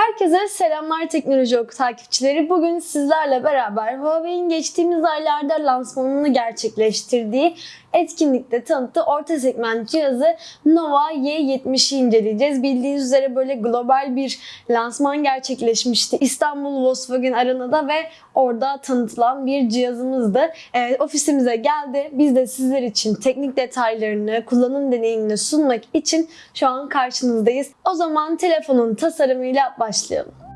Herkese selamlar teknoloji oku takipçileri. Bugün sizlerle beraber Huawei'in geçtiğimiz aylarda lansmanını gerçekleştirdiği etkinlikte tanıttığı orta segment cihazı Nova Y70'i inceleyeceğiz. Bildiğiniz üzere böyle global bir lansman gerçekleşmişti. İstanbul Volkswagen Arena'da ve orada tanıtılan bir cihazımızdı. Ee, ofisimize geldi. Biz de sizler için teknik detaylarını, kullanım deneyimini sunmak için şu an karşınızdayız. O zaman telefonun tasarımıyla başlayalım.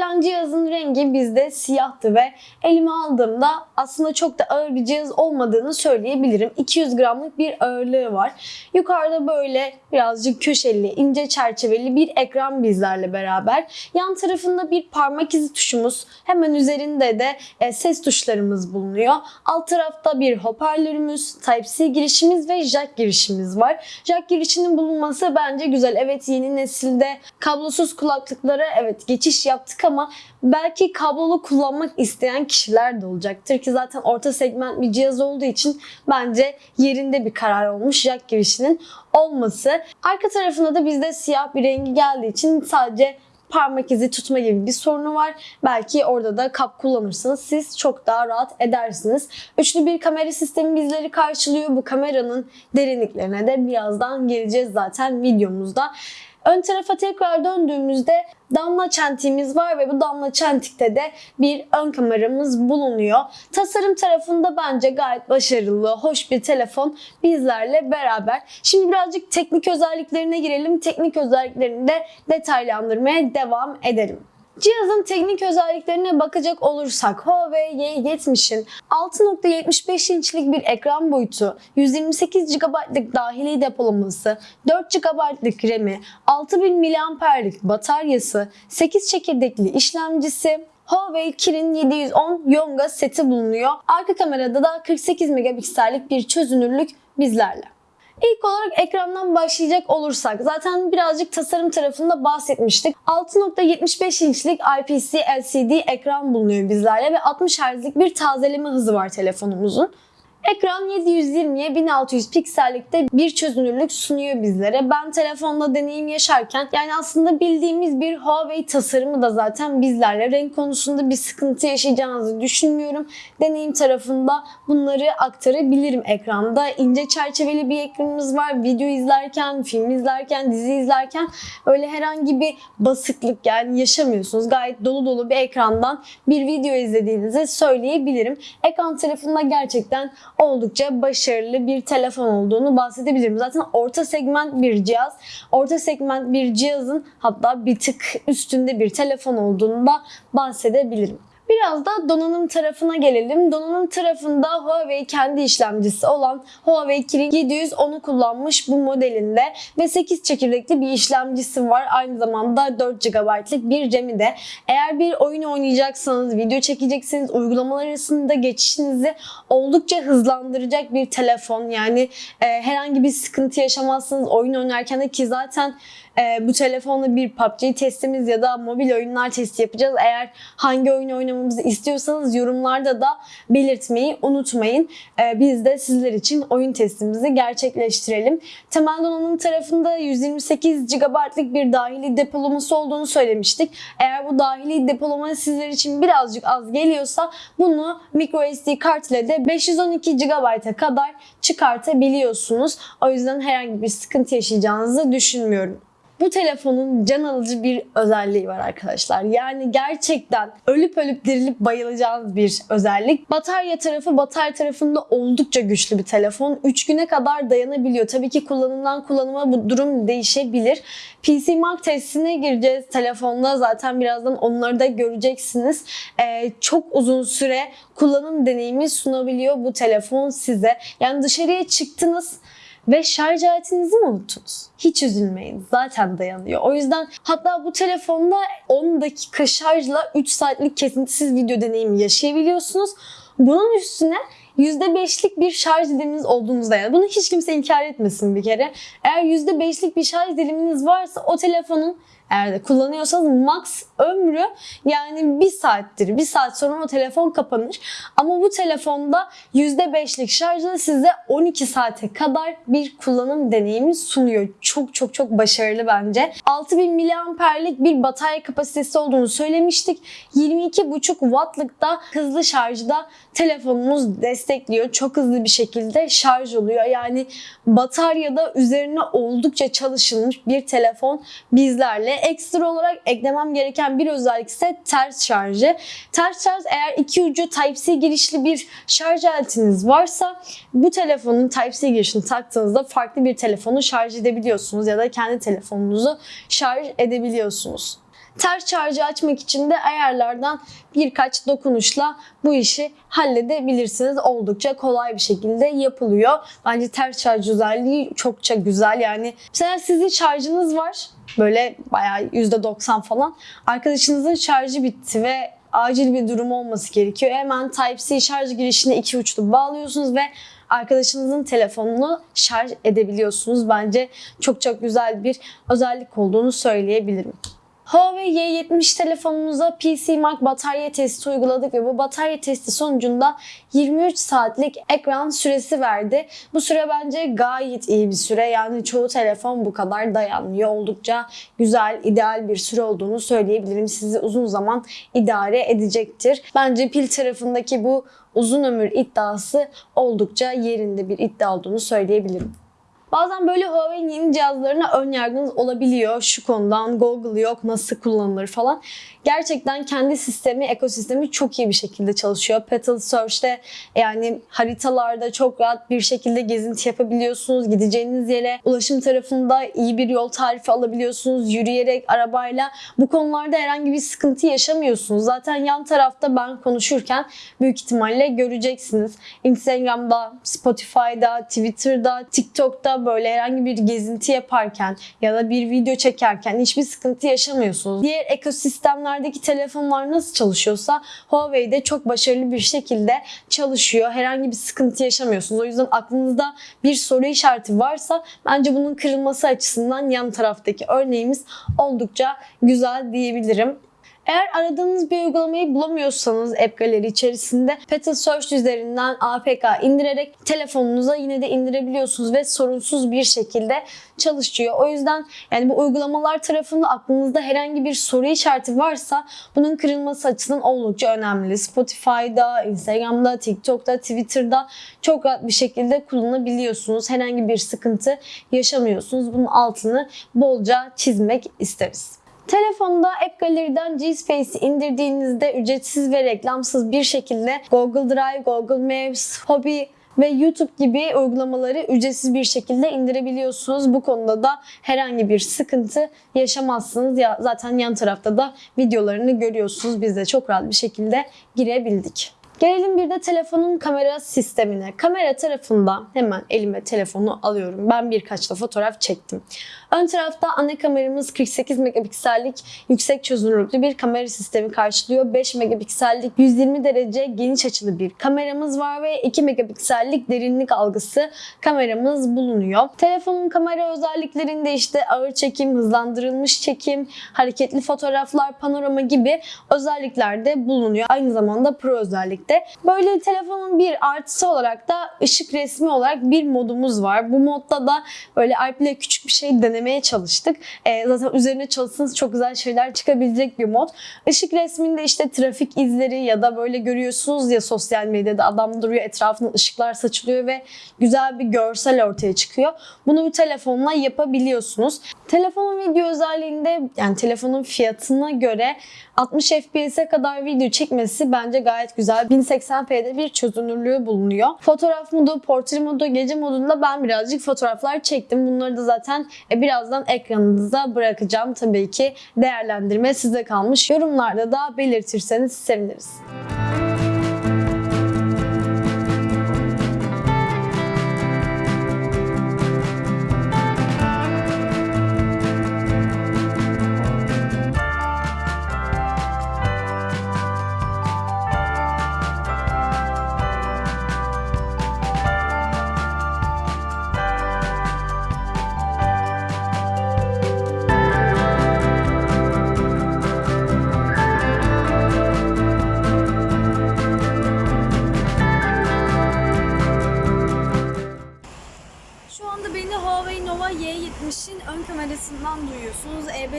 Gelen cihazın rengi bizde siyahtı ve elime aldığımda aslında çok da ağır bir cihaz olmadığını söyleyebilirim. 200 gramlık bir ağırlığı var. Yukarıda böyle birazcık köşeli, ince çerçeveli bir ekran bizlerle beraber. Yan tarafında bir parmak izi tuşumuz, hemen üzerinde de e, ses tuşlarımız bulunuyor. Alt tarafta bir hoparlörümüz, Type-C girişimiz ve jack girişimiz var. Jack girişinin bulunması bence güzel. Evet yeni nesilde kablosuz kulaklıklara evet geçiş yaptık ama belki kablolu kullanmak isteyen kişiler de olacaktır ki zaten orta segment bir cihaz olduğu için bence yerinde bir karar olmuş jack girişinin olması. Arka tarafında da bizde siyah bir rengi geldiği için sadece parmak izi tutma gibi bir sorunu var. Belki orada da kap kullanırsanız siz çok daha rahat edersiniz. Üçlü bir kamera sistemi bizleri karşılıyor. Bu kameranın derinliklerine de birazdan geleceğiz zaten videomuzda. Ön tarafa tekrar döndüğümüzde damla çentiğimiz var ve bu damla çentikte de bir ön kameramız bulunuyor. Tasarım tarafında bence gayet başarılı, hoş bir telefon bizlerle beraber. Şimdi birazcık teknik özelliklerine girelim. Teknik özelliklerini de detaylandırmaya devam edelim. Cihazın teknik özelliklerine bakacak olursak Huawei Y70'in 6.75 inçlik bir ekran boyutu, 128 GB'lık dahili depolaması, 4 GB'lık RAM'i, 6000 mAh'lik bataryası, 8 çekirdekli işlemcisi, Huawei Kirin 710 Yonga seti bulunuyor. Arka kamerada da 48 megapiksellik bir çözünürlük bizlerle. İlk olarak ekrandan başlayacak olursak zaten birazcık tasarım tarafında bahsetmiştik. 6.75 inçlik IPS LCD ekran bulunuyor bizlerle ve 60 Hz'lik bir tazeleme hızı var telefonumuzun. Ekran 720'ye 1600 piksellikte bir çözünürlük sunuyor bizlere. Ben telefonla deneyim yaşarken yani aslında bildiğimiz bir Huawei tasarımı da zaten bizlerle. Renk konusunda bir sıkıntı yaşayacağınızı düşünmüyorum. Deneyim tarafında bunları aktarabilirim ekranda. İnce çerçeveli bir ekranımız var. Video izlerken, film izlerken, dizi izlerken öyle herhangi bir basıklık yani yaşamıyorsunuz. Gayet dolu dolu bir ekrandan bir video izlediğinizi söyleyebilirim. Ekran tarafında gerçekten oldukça başarılı bir telefon olduğunu bahsedebilirim. Zaten orta segment bir cihaz. Orta segment bir cihazın hatta bir tık üstünde bir telefon olduğunu da bahsedebilirim. Biraz da donanım tarafına gelelim. Donanım tarafında Huawei kendi işlemcisi olan Huawei Kirin 710'u kullanmış bu modelinde ve 8 çekirdekli bir işlemcisi var. Aynı zamanda 4 GB'lık bir RAM'i de. Eğer bir oyun oynayacaksanız, video çekeceksiniz, uygulamalar arasında geçişinizi oldukça hızlandıracak bir telefon. Yani e, herhangi bir sıkıntı yaşamazsınız oyun oynarken de ki zaten e, bu telefonla bir PUBG testimiz ya da mobil oyunlar testi yapacağız. Eğer hangi oyun oynamamızı istiyorsanız yorumlarda da belirtmeyi unutmayın. E, biz de sizler için oyun testimizi gerçekleştirelim. Temel donanım tarafında 128 GB'lık bir dahili depolaması olduğunu söylemiştik. Eğer bu dahili depolama sizler için birazcık az geliyorsa bunu microSD kart ile de 512 GB'a kadar çıkartabiliyorsunuz. O yüzden herhangi bir sıkıntı yaşayacağınızı düşünmüyorum. Bu telefonun can alıcı bir özelliği var arkadaşlar. Yani gerçekten ölüp ölüp dirilip bayılacağınız bir özellik. Batarya tarafı batarya tarafında oldukça güçlü bir telefon. 3 güne kadar dayanabiliyor. Tabii ki kullanımdan kullanıma bu durum değişebilir. PC Mark testine gireceğiz telefonda. Zaten birazdan onları da göreceksiniz. Ee, çok uzun süre kullanım deneyimi sunabiliyor bu telefon size. Yani dışarıya çıktınız ve şarj aletinizi mi unuttunuz? Hiç üzülmeyin. Zaten dayanıyor. O yüzden hatta bu telefonda 10 dakika şarjla 3 saatlik kesintisiz video deneyimi yaşayabiliyorsunuz. Bunun üstüne %5'lik bir şarj diliminiz olduğunuzda yani bunu hiç kimse inkar etmesin bir kere. Eğer %5'lik bir şarj diliminiz varsa o telefonun eğer de kullanıyorsanız max ömrü yani bir saattir. Bir saat sonra o telefon kapanır. Ama bu telefonda %5'lik şarjla size 12 saate kadar bir kullanım deneyimi sunuyor. Çok çok çok başarılı bence. 6000 miliamperlik bir batarya kapasitesi olduğunu söylemiştik. 22,5 wattlık da hızlı şarjda telefonumuz destekliyor. Çok hızlı bir şekilde şarj oluyor. Yani bataryada üzerine oldukça çalışılmış bir telefon bizlerle. Ekstra olarak eklemem gereken bir özellik ise ters şarjı. Ters şarj eğer iki ucu Type-C girişli bir şarj aletiniz varsa bu telefonun Type-C girişini taktığınızda farklı bir telefonu şarj edebiliyorsunuz ya da kendi telefonunuzu şarj edebiliyorsunuz. Ters şarjı açmak için de ayarlardan birkaç dokunuşla bu işi halledebilirsiniz. Oldukça kolay bir şekilde yapılıyor. Bence ters şarj özelliği çokça güzel. Yani mesela sizin şarjınız var. Böyle bayağı %90 falan. Arkadaşınızın şarjı bitti ve acil bir durum olması gerekiyor. Hemen Type-C şarj girişine iki uçlu bağlıyorsunuz ve arkadaşınızın telefonunu şarj edebiliyorsunuz. Bence çok çok güzel bir özellik olduğunu söyleyebilirim. Huawei Y70 telefonumuza PC Mark batarya testi uyguladık ve bu batarya testi sonucunda 23 saatlik ekran süresi verdi. Bu süre bence gayet iyi bir süre. Yani çoğu telefon bu kadar dayanmıyor. Oldukça güzel, ideal bir süre olduğunu söyleyebilirim. Sizi uzun zaman idare edecektir. Bence pil tarafındaki bu uzun ömür iddiası oldukça yerinde bir iddia olduğunu söyleyebilirim. Bazen böyle Huawei'nin yeni cihazlarına ön yargınız olabiliyor. Şu konudan Google yok, nasıl kullanılır falan. Gerçekten kendi sistemi, ekosistemi çok iyi bir şekilde çalışıyor. Petal Search'te yani haritalarda çok rahat bir şekilde gezinti yapabiliyorsunuz. Gideceğiniz yere ulaşım tarafında iyi bir yol tarifi alabiliyorsunuz. Yürüyerek, arabayla. Bu konularda herhangi bir sıkıntı yaşamıyorsunuz. Zaten yan tarafta ben konuşurken büyük ihtimalle göreceksiniz. Instagram'da, Spotify'da, Twitter'da, TikTok'ta böyle herhangi bir gezinti yaparken ya da bir video çekerken hiçbir sıkıntı yaşamıyorsunuz. Diğer ekosistemlerdeki telefonlar nasıl çalışıyorsa Huawei'de çok başarılı bir şekilde çalışıyor. Herhangi bir sıkıntı yaşamıyorsunuz. O yüzden aklınızda bir soru işareti varsa bence bunun kırılması açısından yan taraftaki örneğimiz oldukça güzel diyebilirim. Eğer aradığınız bir uygulamayı bulamıyorsanız App Gallery içerisinde Petal Search üzerinden APK indirerek telefonunuza yine de indirebiliyorsunuz ve sorunsuz bir şekilde çalışıyor. O yüzden yani bu uygulamalar tarafında aklınızda herhangi bir soru işareti varsa bunun kırılması açısından oldukça önemli. Spotify'da, Instagram'da, TikTok'ta, Twitter'da çok rahat bir şekilde kullanabiliyorsunuz. Herhangi bir sıkıntı yaşamıyorsunuz. Bunun altını bolca çizmek isteriz. Telefonda App Gallery'den G-Space'i indirdiğinizde ücretsiz ve reklamsız bir şekilde Google Drive, Google Maps, Hobby ve YouTube gibi uygulamaları ücretsiz bir şekilde indirebiliyorsunuz. Bu konuda da herhangi bir sıkıntı yaşamazsınız. Ya zaten yan tarafta da videolarını görüyorsunuz. Biz de çok rahat bir şekilde girebildik. Gelelim bir de telefonun kamera sistemine. Kamera tarafında hemen elime telefonu alıyorum. Ben birkaç da fotoğraf çektim. Ön tarafta ana kameramız 48 megapiksellik yüksek çözünürlüklü bir kamera sistemi karşılıyor. 5 megapiksellik 120 derece geniş açılı bir kameramız var ve 2 megapiksellik derinlik algısı kameramız bulunuyor. Telefonun kamera özelliklerinde işte ağır çekim, hızlandırılmış çekim, hareketli fotoğraflar, panorama gibi özellikler de bulunuyor. Aynı zamanda pro özellikte. Böyle telefonun bir artısı olarak da ışık resmi olarak bir modumuz var. Bu modda da böyle iPlay küçük bir şey denemek denemeye çalıştık. E, zaten üzerine çalışsanız çok güzel şeyler çıkabilecek bir mod. Işık resminde işte trafik izleri ya da böyle görüyorsunuz ya sosyal medyada adam duruyor etrafında ışıklar saçılıyor ve güzel bir görsel ortaya çıkıyor. Bunu bir telefonla yapabiliyorsunuz. Telefonun video özelliğinde yani telefonun fiyatına göre 60 FPS'e kadar video çekmesi bence gayet güzel. 1080p'de bir çözünürlüğü bulunuyor. Fotoğraf modu, portre modu, gece modunda ben birazcık fotoğraflar çektim. Bunları da zaten e, birazdan ekranınıza bırakacağım. Tabii ki değerlendirme size kalmış. Yorumlarda da belirtirseniz seviniriz.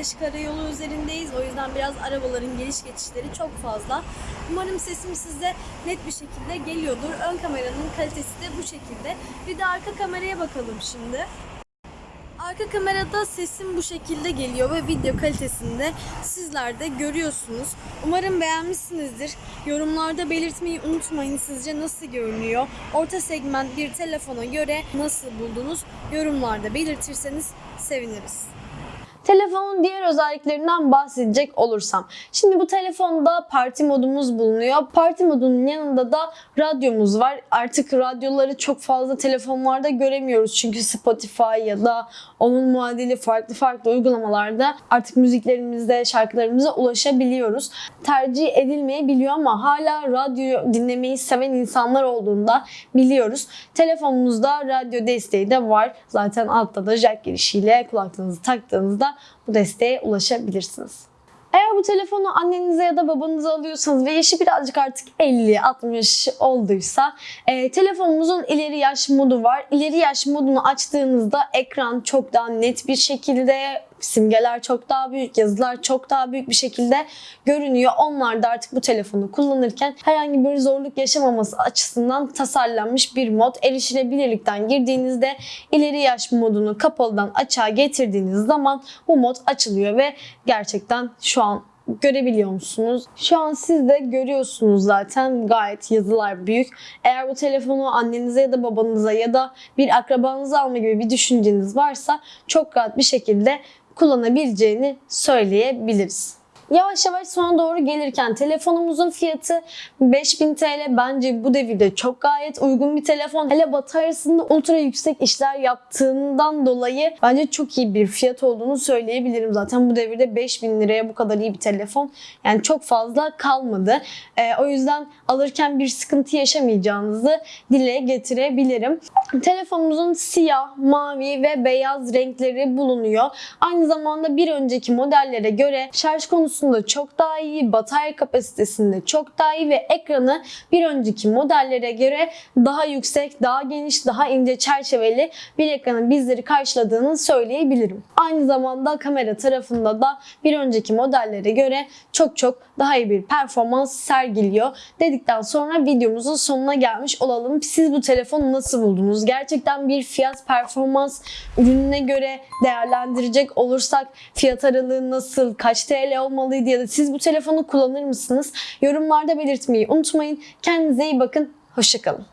E5 karayolu üzerindeyiz. O yüzden biraz arabaların geliş geçişleri çok fazla. Umarım sesim size net bir şekilde geliyordur. Ön kameranın kalitesi de bu şekilde. Bir de arka kameraya bakalım şimdi. Arka kamerada sesim bu şekilde geliyor ve video kalitesinde sizler de görüyorsunuz. Umarım beğenmişsinizdir. Yorumlarda belirtmeyi unutmayın sizce nasıl görünüyor. Orta segment bir telefona göre nasıl buldunuz? Yorumlarda belirtirseniz seviniriz. Telefonun diğer özelliklerinden bahsedecek olursam. Şimdi bu telefonda parti modumuz bulunuyor. Parti modunun yanında da radyomuz var. Artık radyoları çok fazla telefonlarda göremiyoruz. Çünkü Spotify ya da onun muadili farklı farklı uygulamalarda artık müziklerimizde, şarkılarımıza ulaşabiliyoruz. Tercih edilmeyebiliyor ama hala radyo dinlemeyi seven insanlar olduğunda biliyoruz. Telefonumuzda radyo desteği de var. Zaten altta da jack girişiyle kulaklığınızı taktığınızda bu desteğe ulaşabilirsiniz. Eğer bu telefonu annenize ya da babanıza alıyorsanız ve yaşı birazcık artık 50-60 olduysa e, telefonumuzun ileri yaş modu var. İleri yaş modunu açtığınızda ekran çok daha net bir şekilde simgeler çok daha büyük, yazılar çok daha büyük bir şekilde görünüyor. Onlar da artık bu telefonu kullanırken herhangi bir zorluk yaşamaması açısından tasarlanmış bir mod. Erişilebilirlikten girdiğinizde ileri yaş modunu kapalıdan açığa getirdiğiniz zaman bu mod açılıyor ve gerçekten şu an görebiliyor musunuz? Şu an siz de görüyorsunuz zaten gayet yazılar büyük. Eğer bu telefonu annenize ya da babanıza ya da bir akrabanıza alma gibi bir düşünceniz varsa çok rahat bir şekilde kullanabileceğini söyleyebiliriz. Yavaş yavaş sona doğru gelirken telefonumuzun fiyatı 5000 TL bence bu devirde çok gayet uygun bir telefon. Hele bataryasında ultra yüksek işler yaptığından dolayı bence çok iyi bir fiyat olduğunu söyleyebilirim. Zaten bu devirde 5000 liraya bu kadar iyi bir telefon yani çok fazla kalmadı. Ee, o yüzden alırken bir sıkıntı yaşamayacağınızı dile getirebilirim. Telefonumuzun siyah, mavi ve beyaz renkleri bulunuyor. Aynı zamanda bir önceki modellere göre şarj konusunda çok daha iyi, batarya kapasitesinde çok daha iyi ve ekranı bir önceki modellere göre daha yüksek, daha geniş, daha ince çerçeveli bir ekranın bizleri karşıladığını söyleyebilirim. Aynı zamanda kamera tarafında da bir önceki modellere göre çok çok daha iyi bir performans sergiliyor. Dedikten sonra videomuzun sonuna gelmiş olalım. Siz bu telefonu nasıl buldunuz? Gerçekten bir fiyat performans ürününe göre değerlendirecek olursak fiyat aralığı nasıl, kaç TL olmalıydı ya da siz bu telefonu kullanır mısınız? Yorumlarda belirtmeyi unutmayın. Kendinize iyi bakın. Hoşçakalın.